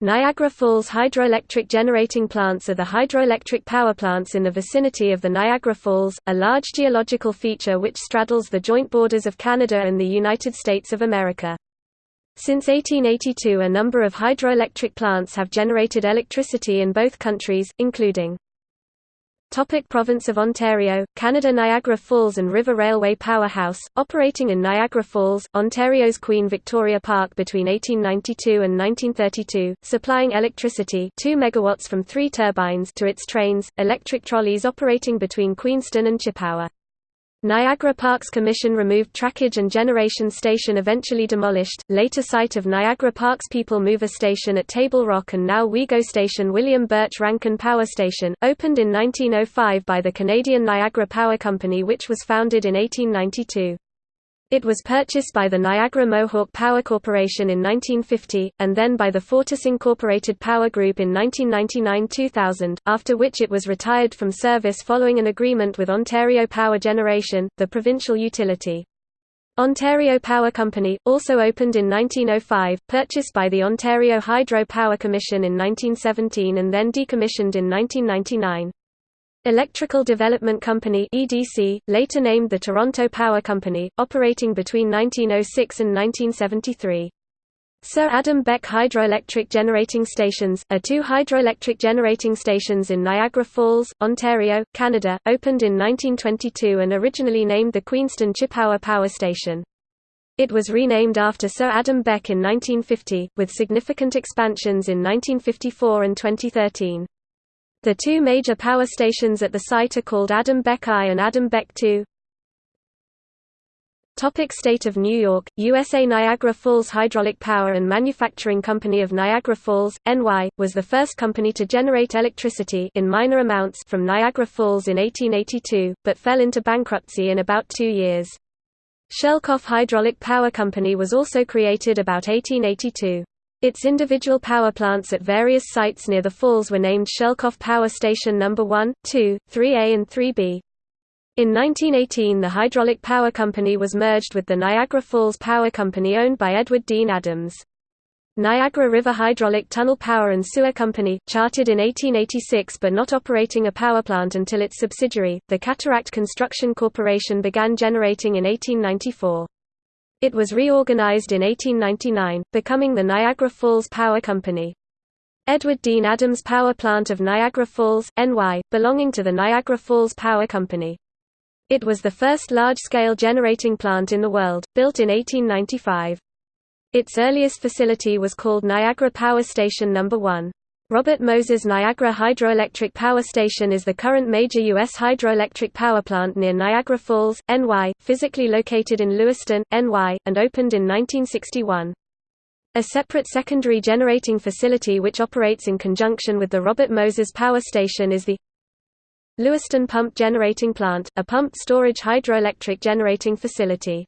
Niagara Falls hydroelectric generating plants are the hydroelectric power plants in the vicinity of the Niagara Falls, a large geological feature which straddles the joint borders of Canada and the United States of America. Since 1882 a number of hydroelectric plants have generated electricity in both countries, including Topic Province of Ontario, Canada Niagara Falls and River Railway Powerhouse, operating in Niagara Falls, Ontario's Queen Victoria Park between 1892 and 1932, supplying electricity 2 megawatts from three turbines to its trains, electric trolleys operating between Queenston and Chippawa. Niagara Parks Commission removed trackage and generation station eventually demolished, later site of Niagara Parks People Mover Station at Table Rock and now WeGo Station William Birch Rankin Power Station, opened in 1905 by the Canadian Niagara Power Company which was founded in 1892. It was purchased by the Niagara Mohawk Power Corporation in 1950, and then by the Fortis Incorporated Power Group in 1999–2000, after which it was retired from service following an agreement with Ontario Power Generation, the provincial utility. Ontario Power Company, also opened in 1905, purchased by the Ontario Hydro Power Commission in 1917 and then decommissioned in 1999. Electrical Development Company EDC, later named the Toronto Power Company, operating between 1906 and 1973. Sir Adam Beck Hydroelectric Generating Stations, are two hydroelectric generating stations in Niagara Falls, Ontario, Canada, opened in 1922 and originally named the Queenston Chippawa Power Station. It was renamed after Sir Adam Beck in 1950, with significant expansions in 1954 and 2013. The two major power stations at the site are called Adam Beck I and Adam Beck II. Topic State of New York, USA Niagara Falls Hydraulic Power and Manufacturing Company of Niagara Falls, NY, was the first company to generate electricity in minor amounts from Niagara Falls in 1882, but fell into bankruptcy in about two years. Schoellkopf Hydraulic Power Company was also created about 1882. Its individual power plants at various sites near the falls were named Schoellkopf Power Station No. 1, 2, 3A and 3B. In 1918 the Hydraulic Power Company was merged with the Niagara Falls Power Company owned by Edward Dean Adams. Niagara River Hydraulic Tunnel Power and Sewer Company, chartered in 1886 but not operating a power plant until its subsidiary, the Cataract Construction Corporation began generating in 1894. It was reorganized in 1899, becoming the Niagara Falls Power Company. Edward Dean Adams Power Plant of Niagara Falls, NY, belonging to the Niagara Falls Power Company. It was the first large-scale generating plant in the world, built in 1895. Its earliest facility was called Niagara Power Station No. 1. Robert Moses Niagara Hydroelectric Power Station is the current major U.S. hydroelectric power plant near Niagara Falls, NY, physically located in Lewiston, NY, and opened in 1961. A separate secondary generating facility which operates in conjunction with the Robert Moses Power Station is the Lewiston Pump Generating Plant, a pumped storage hydroelectric generating facility.